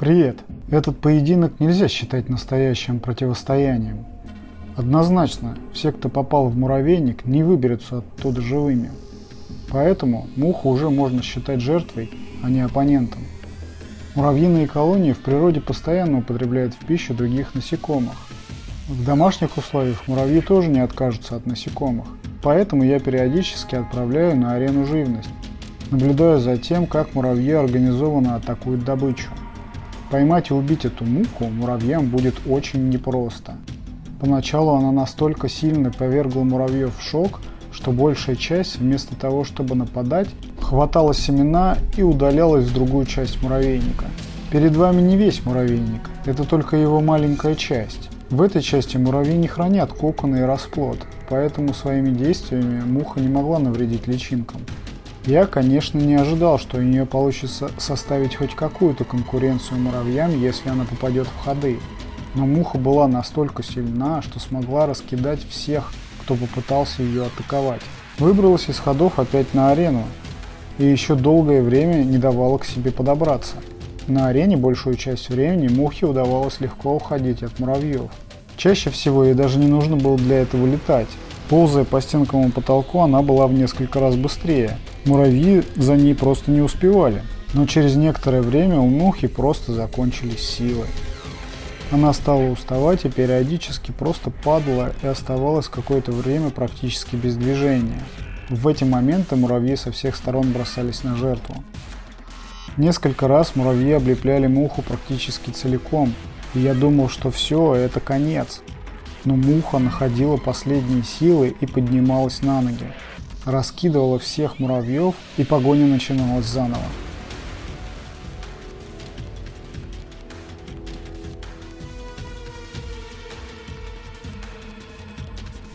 Привет! Этот поединок нельзя считать настоящим противостоянием. Однозначно, все, кто попал в муравейник, не выберутся оттуда живыми. Поэтому муху уже можно считать жертвой, а не оппонентом. Муравьиные колонии в природе постоянно употребляют в пищу других насекомых. В домашних условиях муравьи тоже не откажутся от насекомых. Поэтому я периодически отправляю на арену живность, наблюдая за тем, как муравьи организованно атакуют добычу. Поймать и убить эту муху муравьям будет очень непросто. Поначалу она настолько сильно повергла муравьев в шок, что большая часть, вместо того, чтобы нападать, хватала семена и удалялась в другую часть муравейника. Перед вами не весь муравейник, это только его маленькая часть. В этой части муравьи не хранят коконы и расплод, поэтому своими действиями муха не могла навредить личинкам. Я, конечно, не ожидал, что у нее получится составить хоть какую-то конкуренцию муравьям, если она попадет в ходы. Но муха была настолько сильна, что смогла раскидать всех, кто попытался ее атаковать. Выбралась из ходов опять на арену и еще долгое время не давала к себе подобраться. На арене большую часть времени мухе удавалось легко уходить от муравьев. Чаще всего ей даже не нужно было для этого летать. Ползая по стенкам потолку, она была в несколько раз быстрее. Муравьи за ней просто не успевали. Но через некоторое время у мухи просто закончились силы. Она стала уставать и периодически просто падала и оставалась какое-то время практически без движения. В эти моменты муравьи со всех сторон бросались на жертву. Несколько раз муравьи облепляли муху практически целиком, и я думал, что все, это конец но муха находила последние силы и поднималась на ноги, раскидывала всех муравьев и погоня начиналась заново.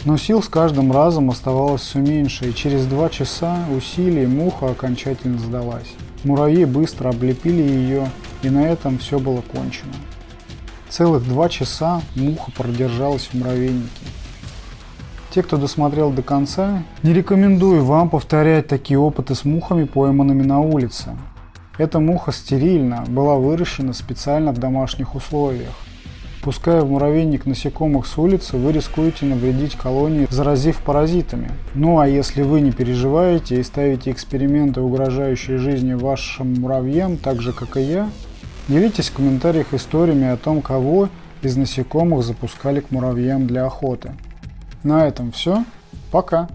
Но сил с каждым разом оставалось все меньше, и через два часа усилий муха окончательно сдалась. Муравьи быстро облепили ее, и на этом все было кончено. Целых два часа муха продержалась в муравейнике. Те, кто досмотрел до конца, не рекомендую вам повторять такие опыты с мухами, пойманными на улице. Эта муха стерильна, была выращена специально в домашних условиях. Пуская в муравейник насекомых с улицы, вы рискуете навредить колонии, заразив паразитами. Ну а если вы не переживаете и ставите эксперименты, угрожающие жизни вашим муравьям, так же как и я, Делитесь в комментариях историями о том, кого из насекомых запускали к муравьям для охоты. На этом все. Пока!